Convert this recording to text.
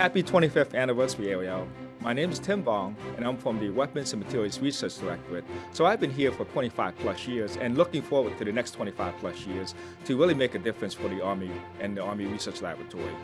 Happy 25th anniversary, ARL. My name is Tim Vong, and I'm from the Weapons and Materials Research Directorate. So I've been here for 25 plus years and looking forward to the next 25 plus years to really make a difference for the Army and the Army Research Laboratory.